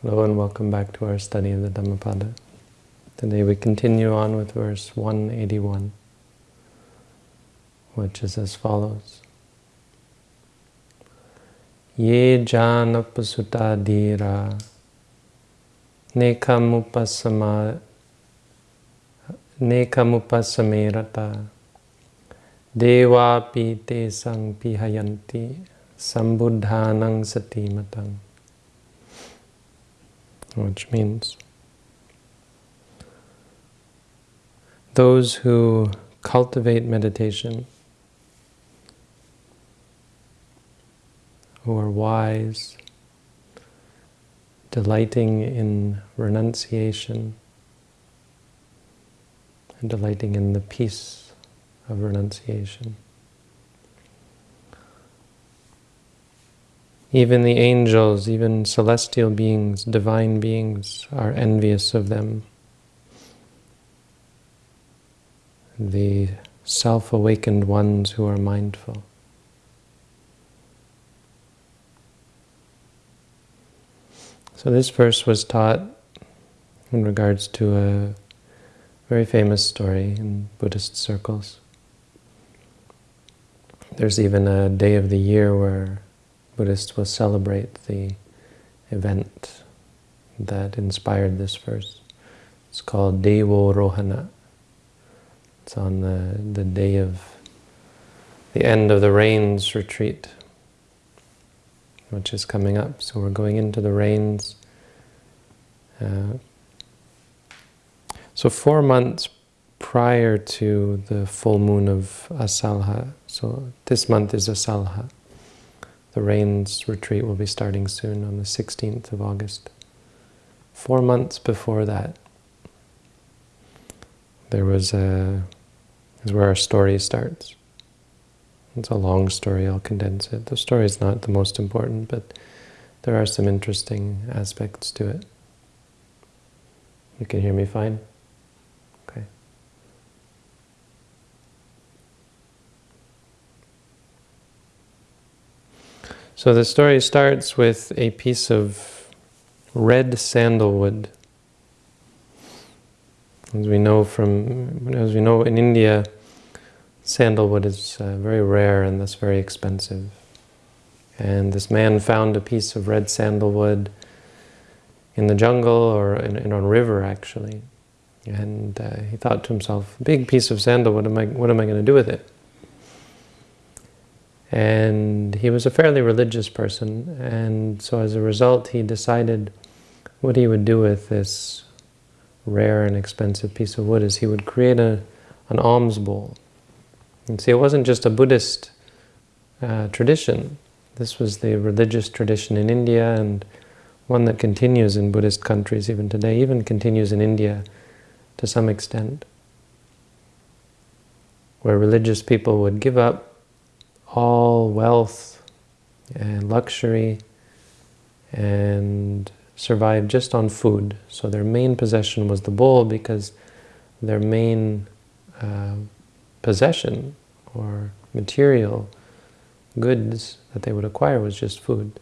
Hello and welcome back to our study of the Dhammapada. Today we continue on with verse 181, which is as follows. Ye jana pasuta dira nekamupasama nekamupasamerata devapi te sang pihayanti sambuddhanang satimatang which means those who cultivate meditation, who are wise, delighting in renunciation, and delighting in the peace of renunciation. Even the angels, even celestial beings, divine beings, are envious of them. The self-awakened ones who are mindful. So this verse was taught in regards to a very famous story in Buddhist circles. There's even a day of the year where Buddhists will celebrate the event that inspired this verse. It's called Devo Rohana. It's on the, the day of the end of the rains retreat, which is coming up. So we're going into the rains. Uh, so four months prior to the full moon of Asalha, so this month is Asalha, the Rains retreat will be starting soon on the 16th of August. Four months before that, there was a, is where our story starts. It's a long story, I'll condense it. The story is not the most important, but there are some interesting aspects to it. You can hear me fine? So the story starts with a piece of red sandalwood. As we know from, as we know in India, sandalwood is uh, very rare and thus very expensive. And this man found a piece of red sandalwood in the jungle or in, in a river actually. And uh, he thought to himself, big piece of sandalwood, am I, what am I going to do with it? And he was a fairly religious person, and so as a result he decided what he would do with this rare and expensive piece of wood is he would create a, an alms bowl. And see, it wasn't just a Buddhist uh, tradition. This was the religious tradition in India and one that continues in Buddhist countries even today, even continues in India to some extent, where religious people would give up all wealth and luxury and survived just on food. So their main possession was the bowl because their main uh, possession or material goods that they would acquire was just food.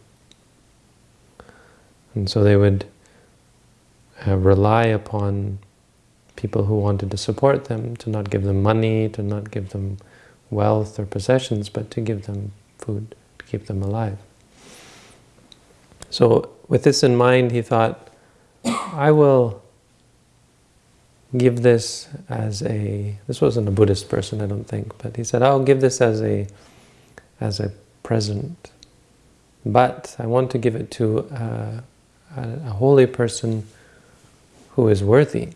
And so they would uh, rely upon people who wanted to support them, to not give them money, to not give them wealth or possessions, but to give them food, to keep them alive. So with this in mind, he thought, I will give this as a, this wasn't a Buddhist person, I don't think, but he said, I'll give this as a, as a present. But I want to give it to a, a, a holy person who is worthy.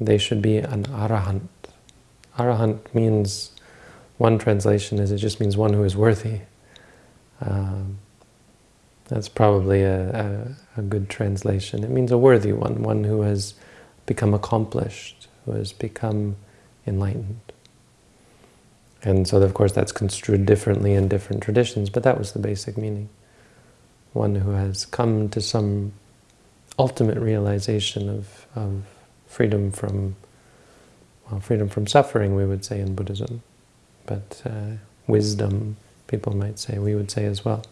They should be an arahant. Arahant means one translation is it just means one who is worthy. Um, that's probably a, a, a, good translation. It means a worthy one, one who has become accomplished, who has become enlightened. And so, of course, that's construed differently in different traditions, but that was the basic meaning. One who has come to some ultimate realization of, of freedom from, well, freedom from suffering, we would say in Buddhism but uh, wisdom, people might say, we would say as well.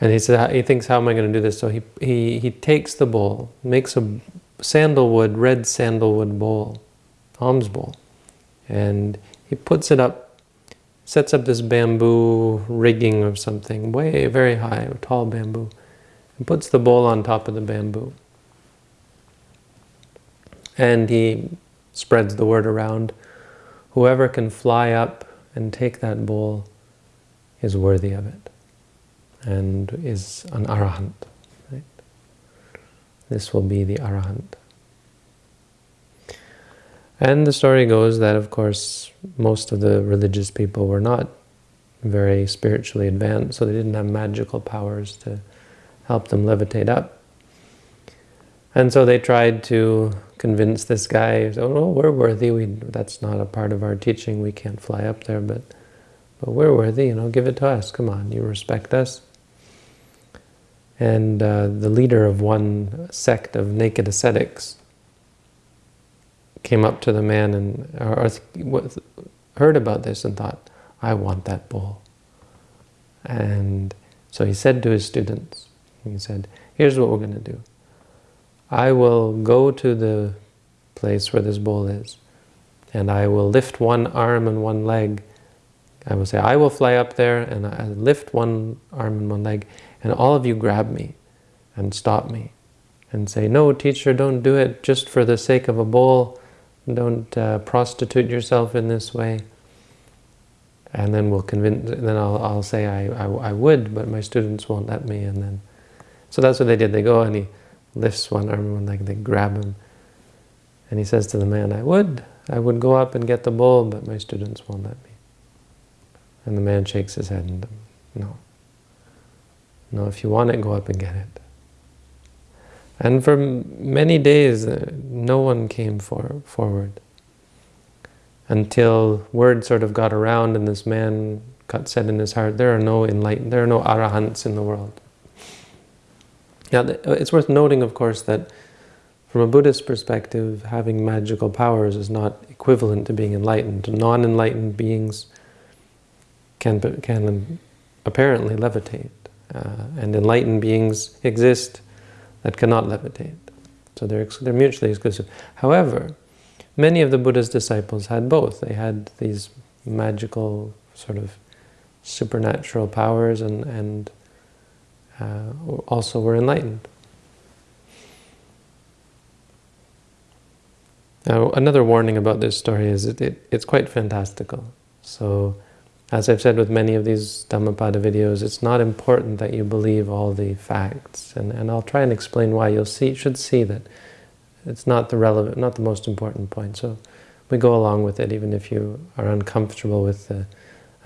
And he said he thinks, how am I going to do this? So he he he takes the bowl, makes a sandalwood, red sandalwood bowl, alms bowl, and he puts it up, sets up this bamboo rigging of something way very high, tall bamboo, and puts the bowl on top of the bamboo. And he spreads the word around. Whoever can fly up and take that bowl is worthy of it and is an arahant. Right? This will be the arahant. And the story goes that, of course, most of the religious people were not very spiritually advanced, so they didn't have magical powers to help them levitate up. And so they tried to convince this guy, oh no, we're worthy, we, that's not a part of our teaching, we can't fly up there, but, but we're worthy, you know, give it to us, come on, you respect us. And uh, the leader of one sect of naked ascetics came up to the man and or, or heard about this and thought, I want that bowl. And so he said to his students, he said, here's what we're going to do. I will go to the place where this bowl is, and I will lift one arm and one leg. I will say, I will fly up there, and I lift one arm and one leg, and all of you grab me and stop me and say, no, teacher, don't do it just for the sake of a bowl. Don't uh, prostitute yourself in this way. And then we'll convince, then I'll, I'll say I, I, I, would, but my students won't let me. And then, so that's what they did. They go and he lifts one arm and leg, they grab him. And he says to the man, I would, I would go up and get the bowl, but my students won't let me. And the man shakes his head and, no. No, if you want it, go up and get it. And for many days, uh, no one came for, forward until word sort of got around and this man got said in his heart, there are no enlightened, there are no arahants in the world. Now, it's worth noting, of course, that from a Buddhist perspective, having magical powers is not equivalent to being enlightened. Non-enlightened beings can, can apparently levitate. Uh, and enlightened beings exist that cannot levitate. So they're, they're mutually exclusive. However, many of the Buddha's disciples had both. They had these magical sort of supernatural powers and, and uh, also were enlightened. Now, another warning about this story is that it, it's quite fantastical. So as I've said with many of these Dhammapada videos, it's not important that you believe all the facts. And, and I'll try and explain why. You'll see, should see that it's not the relevant, not the most important point. So we go along with it, even if you are uncomfortable with the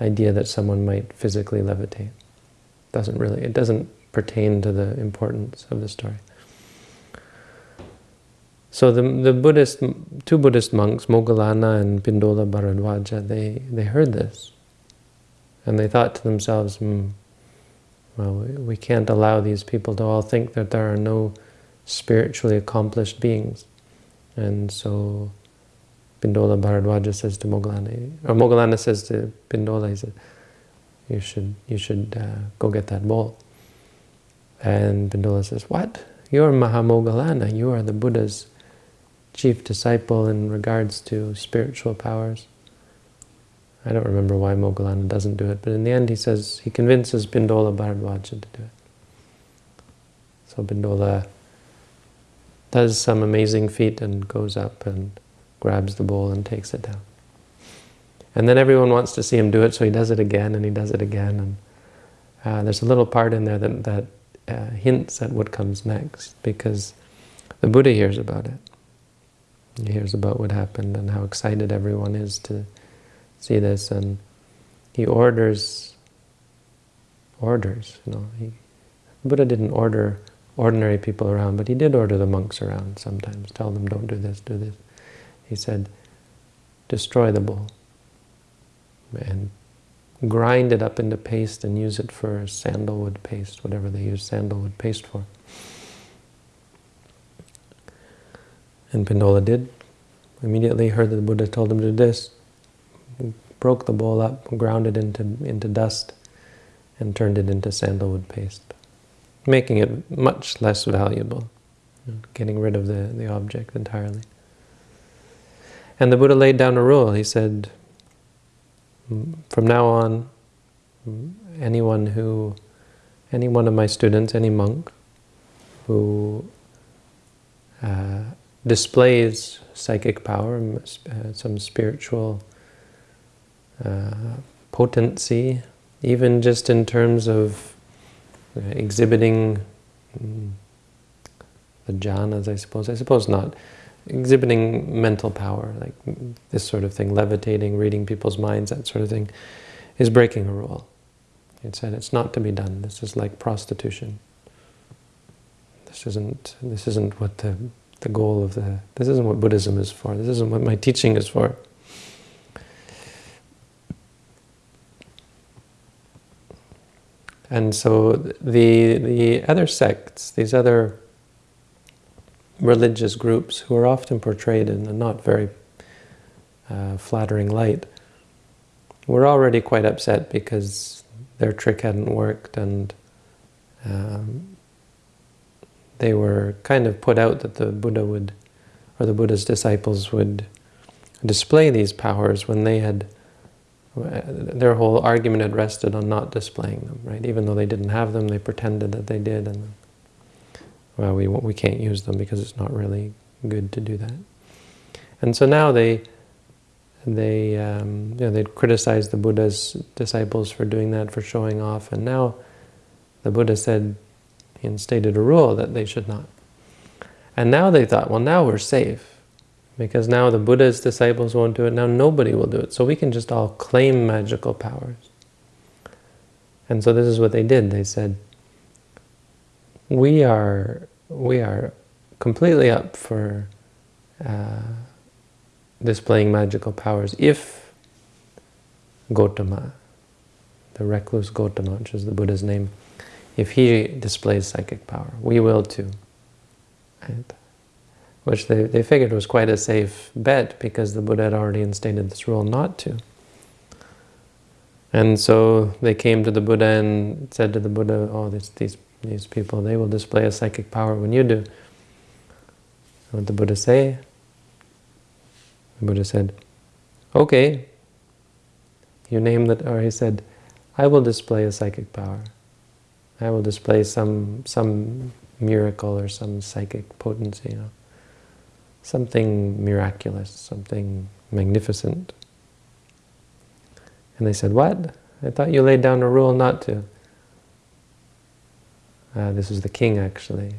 idea that someone might physically levitate. It doesn't really, it doesn't pertain to the importance of the story. So the, the Buddhist, two Buddhist monks, Moggallana and Pindola Bharadwaja, they, they heard this. And they thought to themselves, hmm, well, we can't allow these people to all think that there are no spiritually accomplished beings. And so Pindola Bharadwaja says to Moggallana, or Moggallana says to Pindola, he said, you should, you should uh, go get that bowl. And Pindola says, what? You're Mahamoggallana, you are the Buddha's chief disciple in regards to spiritual powers. I don't remember why Moggallana doesn't do it, but in the end he says, he convinces Pindola Bharadwaja to do it. So Bindola does some amazing feat and goes up and grabs the bowl and takes it down. And then everyone wants to see him do it, so he does it again and he does it again. And uh, there's a little part in there that, that uh, hints at what comes next, because the Buddha hears about it. He hears about what happened and how excited everyone is to see this, and he orders, orders, you know. He, Buddha didn't order ordinary people around, but he did order the monks around sometimes, tell them, don't do this, do this. He said, destroy the bull and grind it up into paste and use it for sandalwood paste, whatever they use sandalwood paste for. And Pindola did. Immediately heard that the Buddha told him to do this, broke the bowl up, ground it into, into dust, and turned it into sandalwood paste. making it much less valuable, getting rid of the, the object entirely. And the Buddha laid down a rule. He said, from now on, anyone who, any one of my students, any monk, who uh, displays psychic power, uh, some spiritual uh, potency, even just in terms of uh, exhibiting um, the jhanas, I suppose. I suppose not. Exhibiting mental power, like this sort of thing, levitating, reading people's minds, that sort of thing, is breaking a rule. It said it's not to be done. This is like prostitution. This isn't. This isn't what the the goal of the. This isn't what Buddhism is for. This isn't what my teaching is for. And so the the other sects, these other religious groups who are often portrayed in a not very uh, flattering light, were already quite upset because their trick hadn't worked and um, they were kind of put out that the Buddha would, or the Buddha's disciples would display these powers when they had their whole argument had rested on not displaying them, right? Even though they didn't have them, they pretended that they did, and well, we we can't use them because it's not really good to do that. And so now they they um, you know, they'd criticize the Buddha's disciples for doing that, for showing off, and now the Buddha said he instated a rule that they should not. And now they thought, well, now we're safe because now the Buddha's disciples won't do it, now nobody will do it. So we can just all claim magical powers. And so this is what they did. They said, we are, we are completely up for uh, displaying magical powers if Gotama, the recluse Gotama, which is the Buddha's name, if he displays psychic power, we will too. Right? which they, they figured was quite a safe bet because the Buddha had already instated this rule not to. And so they came to the Buddha and said to the Buddha, oh, this, these, these people, they will display a psychic power when you do. What the Buddha say? The Buddha said, okay, you name that, or he said, I will display a psychic power. I will display some some miracle or some psychic potency. You know something miraculous, something magnificent. And they said, what? I thought you laid down a rule not to. Uh, this was the king, actually.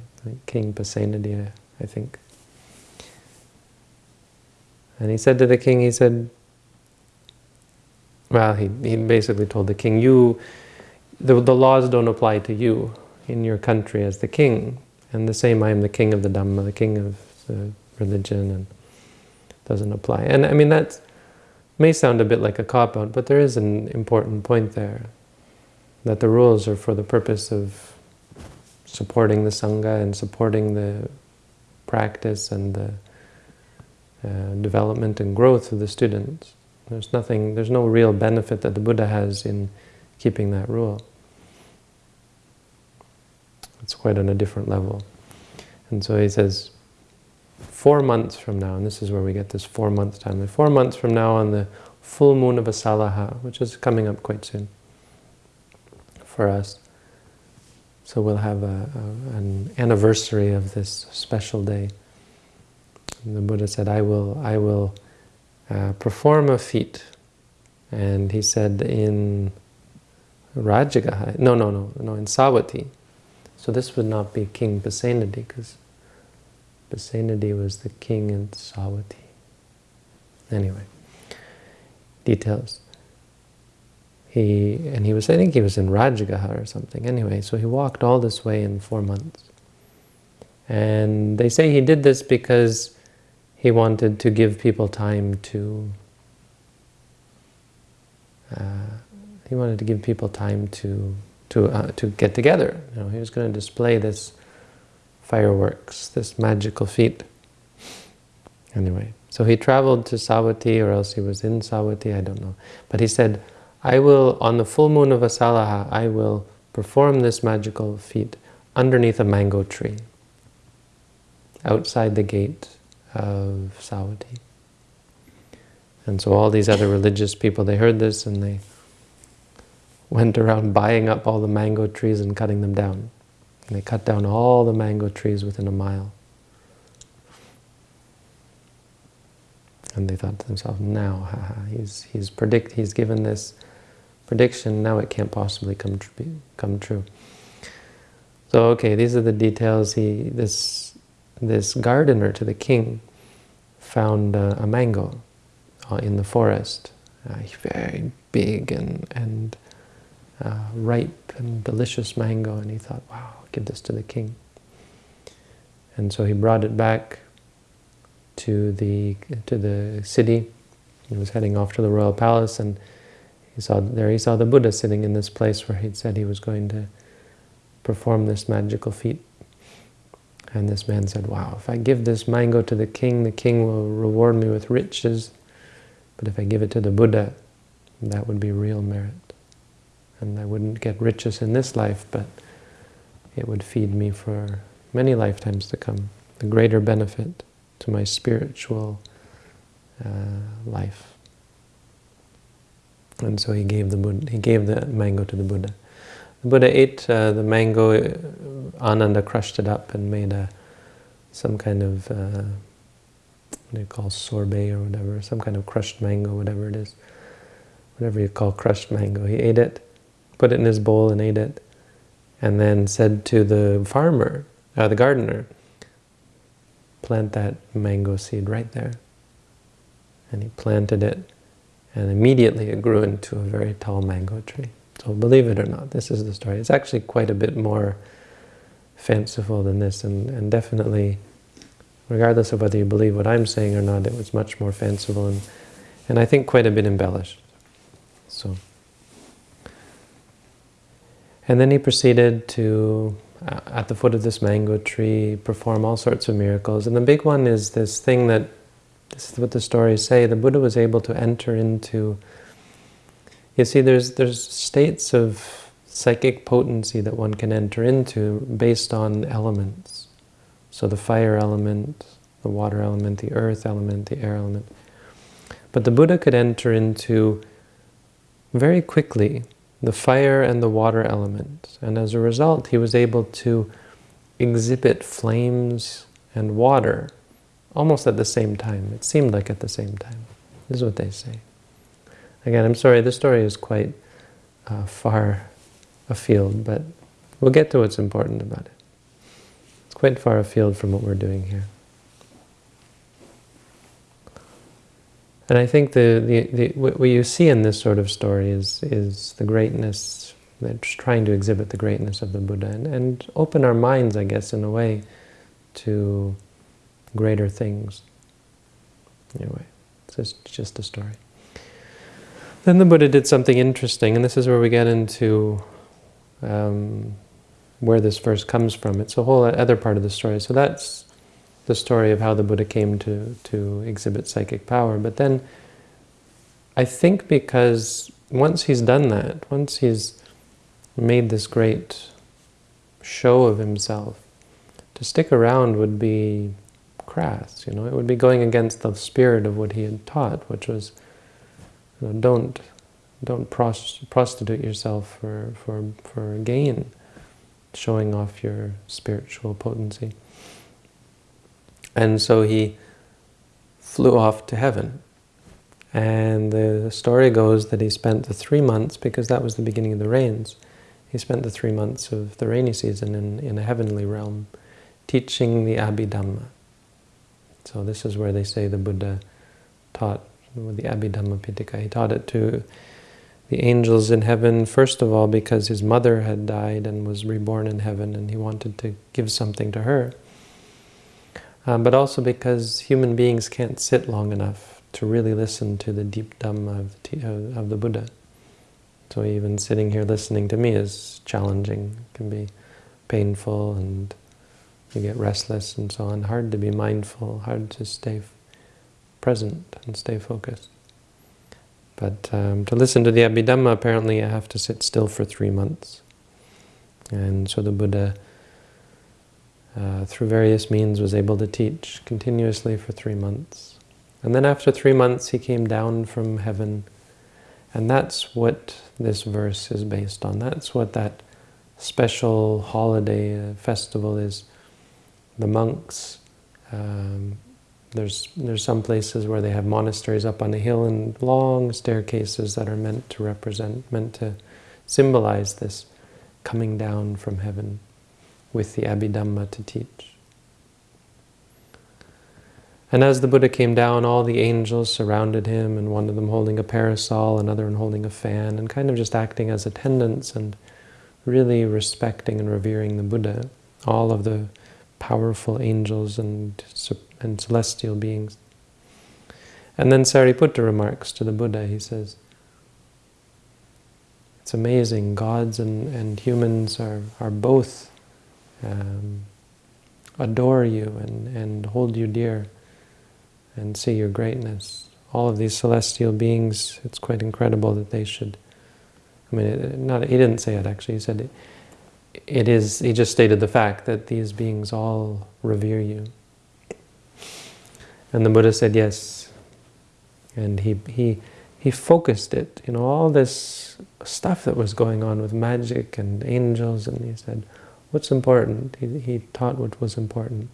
King Pasenadi, I think. And he said to the king, he said, well, he, he basically told the king, you, the, the laws don't apply to you in your country as the king. And the same, I am the king of the Dhamma, the king of the religion and doesn't apply. And I mean, that may sound a bit like a cop-out, but there is an important point there, that the rules are for the purpose of supporting the Sangha and supporting the practice and the uh, development and growth of the students. There's nothing, there's no real benefit that the Buddha has in keeping that rule. It's quite on a different level. And so he says, four months from now, and this is where we get this four-month time, four months from now on the full moon of Asalaha, which is coming up quite soon for us. So we'll have a, a, an anniversary of this special day. And the Buddha said, I will, I will uh, perform a feat. And he said in Rajagaha, no, no, no, no, in Savatthi. So this would not be King Pasenadi, because Pasenadi was the king in Savatthi. Anyway, details. He and he was, I think he was in Rajagaha or something. Anyway, so he walked all this way in four months. And they say he did this because he wanted to give people time to uh, he wanted to give people time to to uh, to get together. You know, he was going to display this fireworks, this magical feat. Anyway, so he traveled to Savatthi, or else he was in Savatthi, I don't know. But he said, I will, on the full moon of Asalaha, I will perform this magical feat underneath a mango tree outside the gate of Savatthi. And so all these other religious people, they heard this and they went around buying up all the mango trees and cutting them down. And they cut down all the mango trees within a mile. And they thought to themselves, now, haha, he's, he's, predict, he's given this prediction, now it can't possibly come, tr come true. So, okay, these are the details. He, this, this gardener to the king found uh, a mango uh, in the forest, uh, very big and, and uh, ripe and delicious mango, and he thought, wow, I'll give this to the king. And so he brought it back to the to the city. He was heading off to the royal palace, and he saw there he saw the Buddha sitting in this place where he'd said he was going to perform this magical feat. And this man said, wow, if I give this mango to the king, the king will reward me with riches. But if I give it to the Buddha, that would be real merit. And I wouldn't get riches in this life, but it would feed me for many lifetimes to come. The greater benefit to my spiritual uh, life. And so he gave the Buddha, he gave the mango to the Buddha. The Buddha ate uh, the mango, uh, Ananda crushed it up and made a some kind of, uh, what do you call, sorbet or whatever, some kind of crushed mango, whatever it is. Whatever you call crushed mango. He ate it, put it in his bowl and ate it, and then said to the farmer, uh, the gardener, plant that mango seed right there. And he planted it, and immediately it grew into a very tall mango tree. So believe it or not, this is the story. It's actually quite a bit more fanciful than this, and, and definitely, regardless of whether you believe what I'm saying or not, it was much more fanciful and, and I think quite a bit embellished. So, and then he proceeded to, uh, at the foot of this mango tree, perform all sorts of miracles. And the big one is this thing that, this is what the stories say, the Buddha was able to enter into you see, there's, there's states of psychic potency that one can enter into based on elements. So the fire element, the water element, the earth element, the air element. But the Buddha could enter into, very quickly, the fire and the water element. And as a result, he was able to exhibit flames and water almost at the same time. It seemed like at the same time. This is what they say. Again, I'm sorry, this story is quite uh, far afield, but we'll get to what's important about it. It's quite far afield from what we're doing here. And I think the, the, the, what you see in this sort of story is, is the greatness, it's trying to exhibit the greatness of the Buddha and, and open our minds, I guess, in a way, to greater things. Anyway, it's just, just a story. Then the Buddha did something interesting, and this is where we get into um, where this verse comes from. It's a whole other part of the story. So that's the story of how the Buddha came to, to exhibit psychic power. But then I think because once he's done that, once he's made this great show of himself, to stick around would be crass, you know, it would be going against the spirit of what he had taught, which was you know, don't don't prostitute yourself for, for, for gain, showing off your spiritual potency. And so he flew off to heaven. And the story goes that he spent the three months, because that was the beginning of the rains, he spent the three months of the rainy season in, in a heavenly realm, teaching the Abhidhamma. So this is where they say the Buddha taught the Abhidhamma Pitaka. He taught it to the angels in heaven, first of all because his mother had died and was reborn in heaven and he wanted to give something to her. Um, but also because human beings can't sit long enough to really listen to the deep Dhamma of the, of the Buddha. So even sitting here listening to me is challenging, it can be painful and you get restless and so on. Hard to be mindful, hard to stay present and stay focused. But um, to listen to the Abhidhamma, apparently I have to sit still for three months. And so the Buddha uh, through various means, was able to teach continuously for three months. And then after three months, he came down from heaven. And that's what this verse is based on. That's what that special holiday uh, festival is. The monks, um, there's, there's some places where they have monasteries up on a hill and long staircases that are meant to represent, meant to symbolize this coming down from heaven with the Abhidhamma to teach. And as the Buddha came down, all the angels surrounded him, and one of them holding a parasol, another one holding a fan, and kind of just acting as attendants and really respecting and revering the Buddha, all of the powerful angels and, and celestial beings. And then Sariputta remarks to the Buddha, he says, it's amazing, gods and, and humans are, are both um, adore you and, and hold you dear and see your greatness. All of these celestial beings, it's quite incredible that they should, I mean, not, he didn't say it actually, he said it, it is, he just stated the fact that these beings all revere you. And the Buddha said yes. And he, he, he focused it, you know, all this stuff that was going on with magic and angels, and he said, what's important? He, he taught what was important.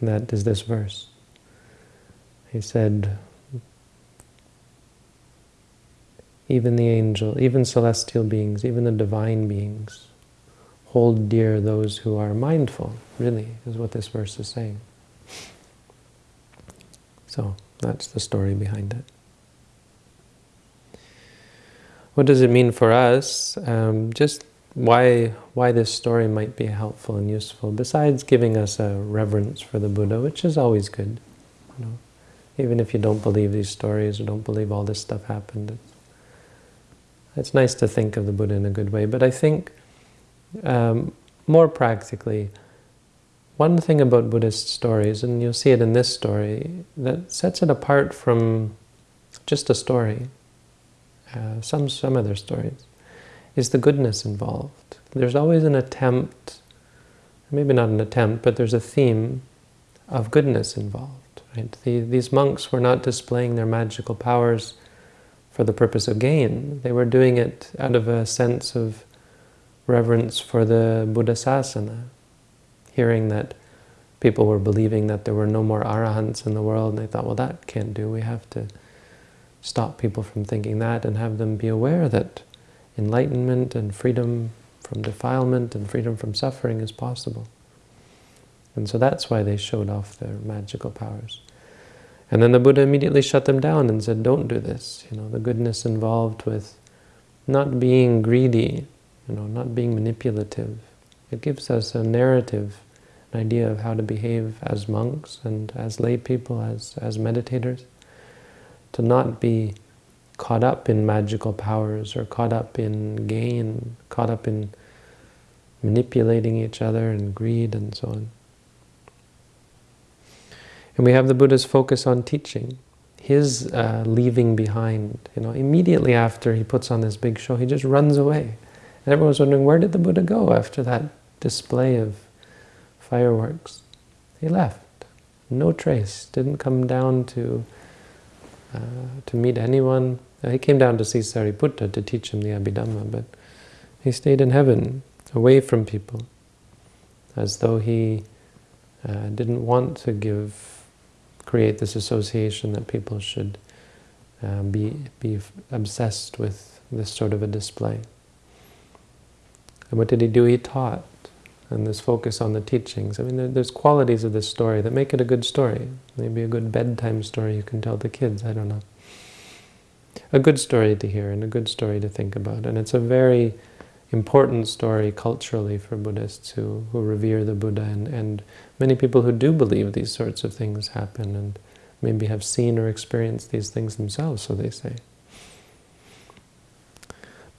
And that is this verse. He said, even the angel, even celestial beings, even the divine beings, hold dear those who are mindful, really, is what this verse is saying. So, that's the story behind it. What does it mean for us? Um, just why, why this story might be helpful and useful, besides giving us a reverence for the Buddha, which is always good. You know? Even if you don't believe these stories or don't believe all this stuff happened. It's, it's nice to think of the Buddha in a good way. But I think, um, more practically, one thing about Buddhist stories, and you'll see it in this story, that sets it apart from just a story, uh, some, some other stories, is the goodness involved. There's always an attempt, maybe not an attempt, but there's a theme of goodness involved. Right? The, these monks were not displaying their magical powers for the purpose of gain. They were doing it out of a sense of reverence for the Buddha Sasana, hearing that people were believing that there were no more arahants in the world, and they thought, well, that can't do. We have to stop people from thinking that and have them be aware that enlightenment and freedom from defilement and freedom from suffering is possible. And so that's why they showed off their magical powers. And then the Buddha immediately shut them down and said, don't do this. You know, the goodness involved with not being greedy, you know, not being manipulative. It gives us a narrative, an idea of how to behave as monks and as lay people, as, as meditators. To not be caught up in magical powers or caught up in gain, caught up in manipulating each other and greed and so on. And we have the Buddha's focus on teaching, his uh, leaving behind. You know, immediately after he puts on this big show, he just runs away. And everyone's wondering, where did the Buddha go after that display of fireworks? He left. No trace. Didn't come down to uh, to meet anyone. He came down to see Sariputta to teach him the Abhidhamma, but he stayed in heaven, away from people, as though he uh, didn't want to give create this association that people should uh, be, be obsessed with this sort of a display. And what did he do? He taught. And this focus on the teachings. I mean, there, there's qualities of this story that make it a good story. Maybe a good bedtime story you can tell the kids, I don't know. A good story to hear and a good story to think about. And it's a very important story culturally for Buddhists who, who revere the Buddha and, and many people who do believe these sorts of things happen and maybe have seen or experienced these things themselves, so they say.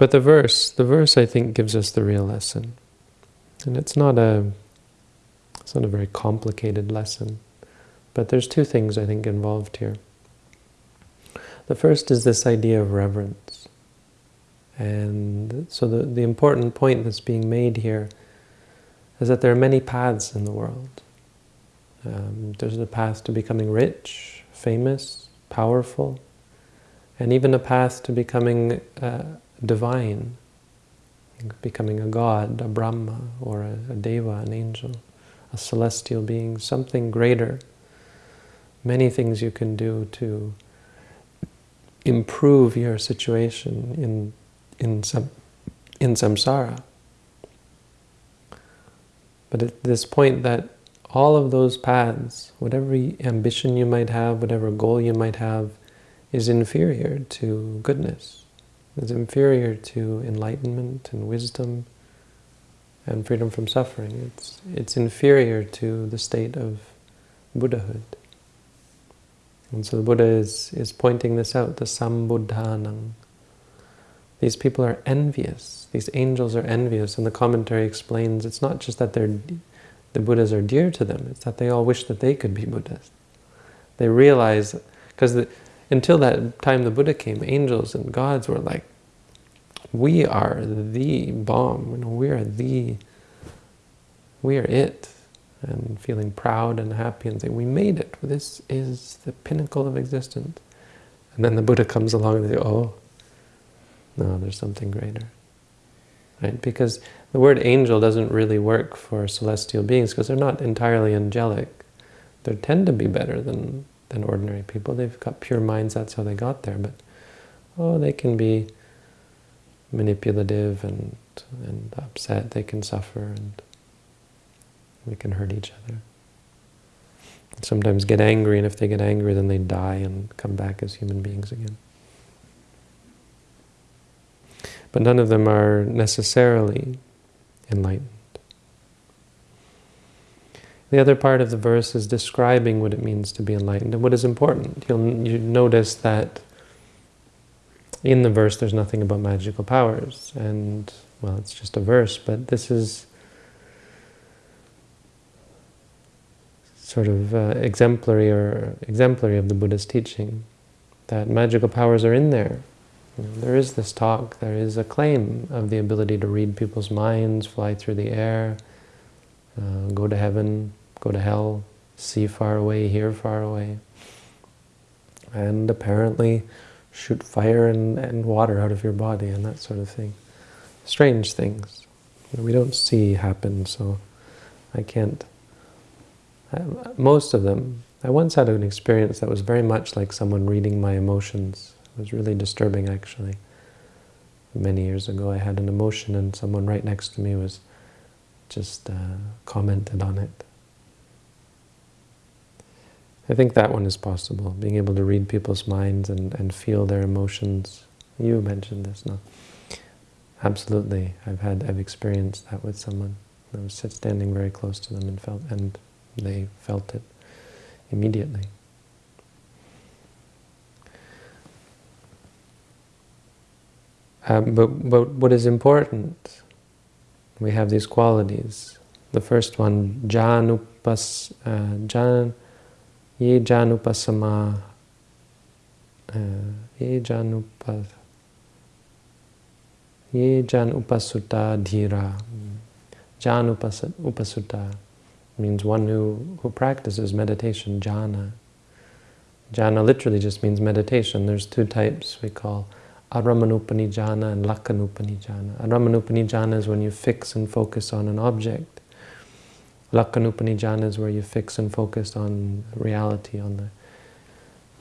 But the verse, the verse I think gives us the real lesson. And it's not a, it's not a very complicated lesson. But there's two things I think involved here. The first is this idea of reverence. And so the, the important point that's being made here is that there are many paths in the world. Um, there's a path to becoming rich, famous, powerful, and even a path to becoming uh, divine, becoming a god, a Brahma, or a, a Deva, an angel, a celestial being, something greater. Many things you can do to improve your situation in in some in samsara. But at this point that all of those paths, whatever ambition you might have, whatever goal you might have, is inferior to goodness. Is inferior to enlightenment and wisdom and freedom from suffering. It's, it's inferior to the state of Buddhahood. And so the Buddha is, is pointing this out, the sambuddhanam. These people are envious. These angels are envious. And the commentary explains it's not just that they're, the Buddhas are dear to them, it's that they all wish that they could be Buddhas. They realize, because until that time the Buddha came, angels and gods were like, we are the bomb, you know, we are the, we are it and feeling proud and happy and saying, we made it. This is the pinnacle of existence. And then the Buddha comes along and they says, oh, no, there's something greater. Right? Because the word angel doesn't really work for celestial beings because they're not entirely angelic. They tend to be better than, than ordinary people. They've got pure minds, that's how they got there. But, oh, they can be manipulative and, and upset. They can suffer and we can hurt each other. Sometimes get angry, and if they get angry, then they die and come back as human beings again. But none of them are necessarily enlightened. The other part of the verse is describing what it means to be enlightened and what is important. You'll you notice that in the verse there's nothing about magical powers. And, well, it's just a verse, but this is sort of uh, exemplary or exemplary of the Buddha's teaching, that magical powers are in there. You know, there is this talk, there is a claim of the ability to read people's minds, fly through the air, uh, go to heaven, go to hell, see far away, hear far away, and apparently shoot fire and, and water out of your body and that sort of thing. Strange things we don't see happen, so I can't most of them. I once had an experience that was very much like someone reading my emotions. It was really disturbing, actually. Many years ago, I had an emotion and someone right next to me was just uh, commented on it. I think that one is possible, being able to read people's minds and, and feel their emotions. You mentioned this, no? Absolutely, I've had, I've experienced that with someone. I was standing very close to them and felt, and they felt it immediately. Um, but, but what is important, we have these qualities. The first one, janupas, uh, jan, ye janupasama, uh, ye janupas, ye janupasuta dhira, janupasuta means one who, who practices meditation, jhana. Jhana literally just means meditation. There's two types we call Arammanupanijjhana and Lakkhanupanijjhana. Arammanupanijjhana is when you fix and focus on an object. Lakkhanupanijjhana is where you fix and focus on reality, on the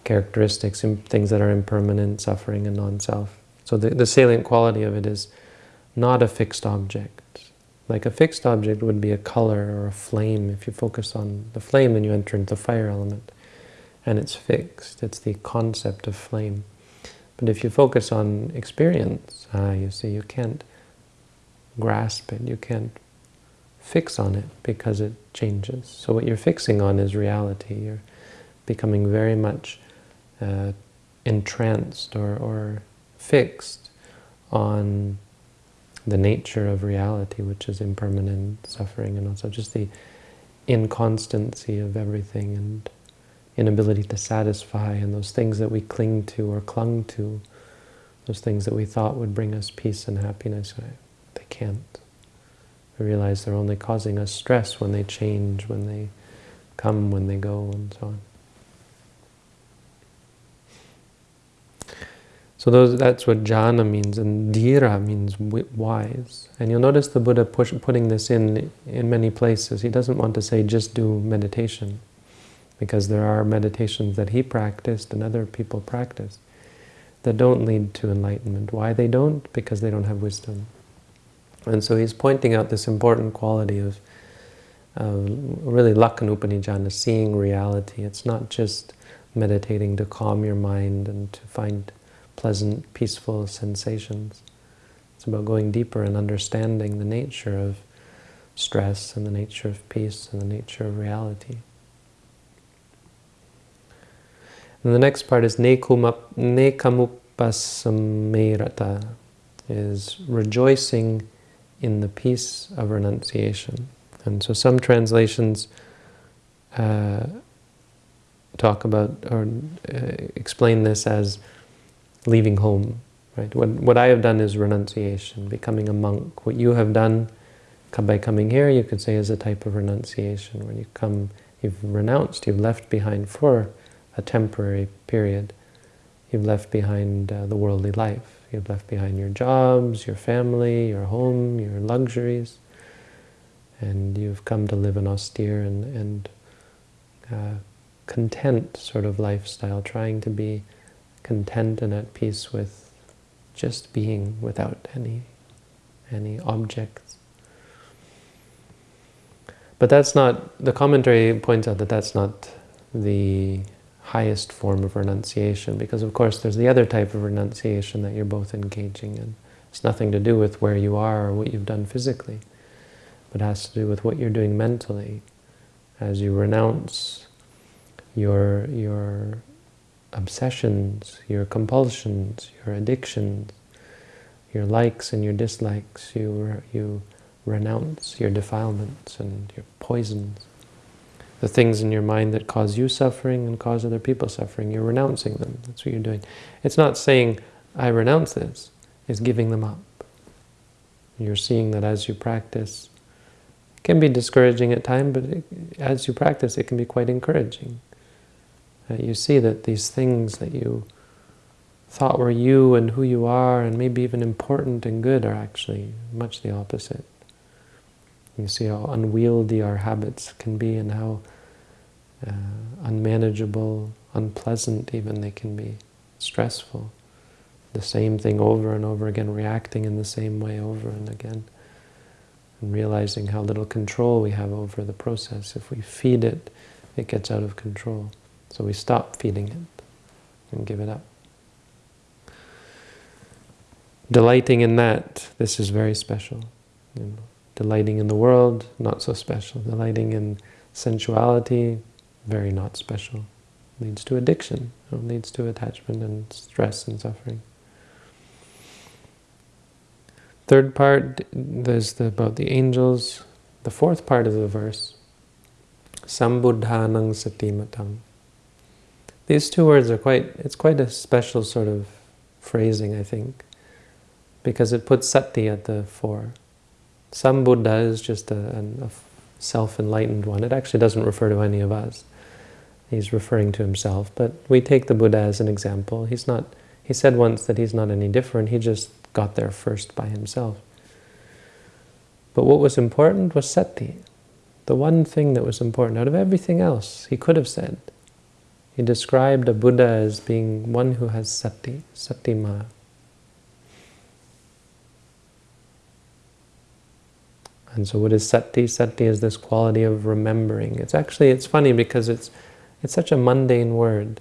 characteristics, things that are impermanent, suffering, and non-self. So the, the salient quality of it is not a fixed object. Like a fixed object would be a color or a flame. If you focus on the flame, then you enter into the fire element. And it's fixed. It's the concept of flame. But if you focus on experience, ah, you see, you can't grasp it. You can't fix on it because it changes. So what you're fixing on is reality. You're becoming very much uh, entranced or, or fixed on the nature of reality, which is impermanent suffering, and also just the inconstancy of everything and inability to satisfy, and those things that we cling to or clung to, those things that we thought would bring us peace and happiness, they can't. Realize they're only causing us stress when they change, when they come, when they go, and so on. So those, that's what jhana means, and dhira means wise. And you'll notice the Buddha push, putting this in in many places. He doesn't want to say just do meditation, because there are meditations that he practiced and other people practice that don't lead to enlightenment. Why they don't? Because they don't have wisdom. And so he's pointing out this important quality of uh, really Lakkhana seeing reality. It's not just meditating to calm your mind and to find pleasant, peaceful sensations. It's about going deeper and understanding the nature of stress and the nature of peace and the nature of reality. And the next part is nekkhammupasamerata, is rejoicing in the peace of renunciation. And so some translations uh, talk about or uh, explain this as leaving home. Right? What, what I have done is renunciation, becoming a monk. What you have done by coming here, you could say is a type of renunciation. When you come, you've renounced, you've left behind for a temporary period. You've left behind uh, the worldly life. You've left behind your jobs, your family, your home, your luxuries. And you've come to live an austere and, and uh, content sort of lifestyle, trying to be content and at peace with just being without any, any objects. But that's not, the commentary points out that that's not the highest form of renunciation, because of course there's the other type of renunciation that you're both engaging in. It's nothing to do with where you are or what you've done physically, but has to do with what you're doing mentally. As you renounce your, your obsessions, your compulsions, your addictions, your likes and your dislikes, you, you renounce your defilements and your poisons the things in your mind that cause you suffering and cause other people suffering. You're renouncing them. That's what you're doing. It's not saying, I renounce this. It's giving them up. You're seeing that as you practice, it can be discouraging at times, but it, as you practice, it can be quite encouraging. Uh, you see that these things that you thought were you and who you are and maybe even important and good are actually much the opposite. You see how unwieldy our habits can be and how uh, unmanageable, unpleasant even they can be, stressful. The same thing over and over again, reacting in the same way over and again. And realizing how little control we have over the process. If we feed it, it gets out of control. So we stop feeding it and give it up. Delighting in that, this is very special. You know. Delighting in the world, not so special. Delighting in sensuality, very not special. Leads to addiction, leads to attachment and stress and suffering. Third part, there's the, about the angels. The fourth part of the verse, Sambuddhanang Satimatam. These two words are quite, it's quite a special sort of phrasing, I think, because it puts sati at the fore. Sambuddha is just a, a self-enlightened one. It actually doesn't refer to any of us. He's referring to himself, but we take the Buddha as an example. He's not, he said once that he's not any different, he just got there first by himself. But what was important was sati. The one thing that was important out of everything else, he could have said. He described a Buddha as being one who has sati, satima, And so what is sati? Sati is this quality of remembering. It's actually, it's funny because it's, it's such a mundane word.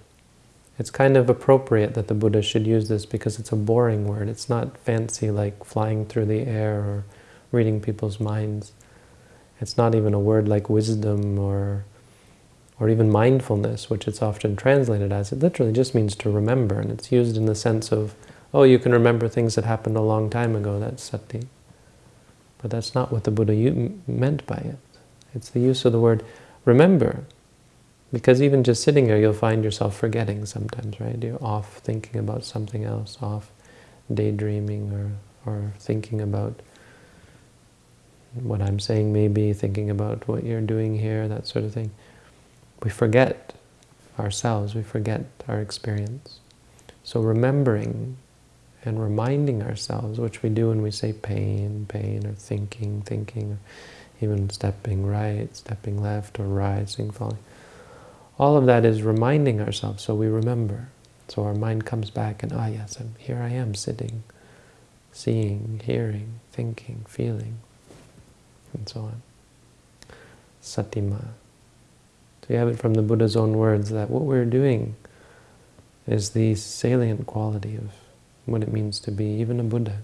It's kind of appropriate that the Buddha should use this because it's a boring word. It's not fancy like flying through the air or reading people's minds. It's not even a word like wisdom or, or even mindfulness, which it's often translated as. It literally just means to remember, and it's used in the sense of, oh, you can remember things that happened a long time ago. That's sati. But that's not what the Buddha meant by it. It's the use of the word remember. Because even just sitting here, you'll find yourself forgetting sometimes, right? You're off thinking about something else, off daydreaming or, or thinking about what I'm saying maybe, thinking about what you're doing here, that sort of thing. We forget ourselves, we forget our experience. So remembering and reminding ourselves, which we do when we say pain, pain, or thinking, thinking, or even stepping right, stepping left, or rising, falling. All of that is reminding ourselves so we remember. So our mind comes back and, ah yes, I'm, here I am sitting, seeing, hearing, thinking, feeling, and so on. Satima. So you have it from the Buddha's own words that what we're doing is the salient quality of what it means to be even a Buddha.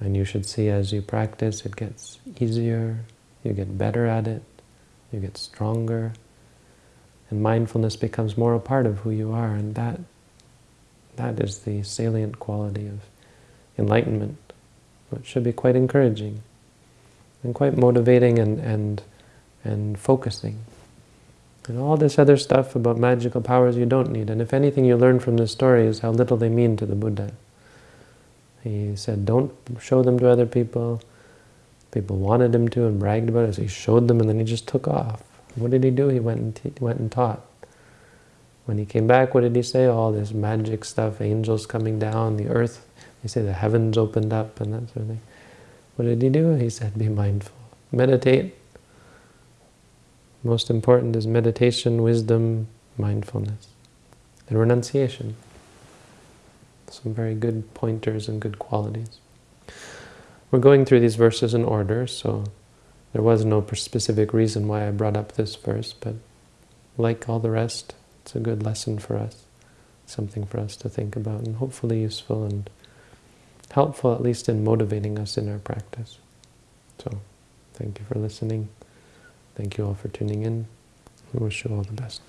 And you should see as you practice, it gets easier, you get better at it, you get stronger, and mindfulness becomes more a part of who you are, and that that is the salient quality of enlightenment, which should be quite encouraging and quite motivating and, and, and focusing. And all this other stuff about magical powers you don't need. And if anything you learn from this story is how little they mean to the Buddha. He said, don't show them to other people. People wanted him to and bragged about it, so he showed them and then he just took off. What did he do? He went and, went and taught. When he came back, what did he say? All this magic stuff, angels coming down, the earth, they say the heavens opened up and that sort of thing. What did he do? He said, be mindful. Meditate. Most important is meditation, wisdom, mindfulness, and renunciation. Some very good pointers and good qualities. We're going through these verses in order, so there was no specific reason why I brought up this verse, but like all the rest, it's a good lesson for us, something for us to think about, and hopefully useful and helpful, at least in motivating us in our practice. So, thank you for listening. Thank you all for tuning in. We wish you all the best.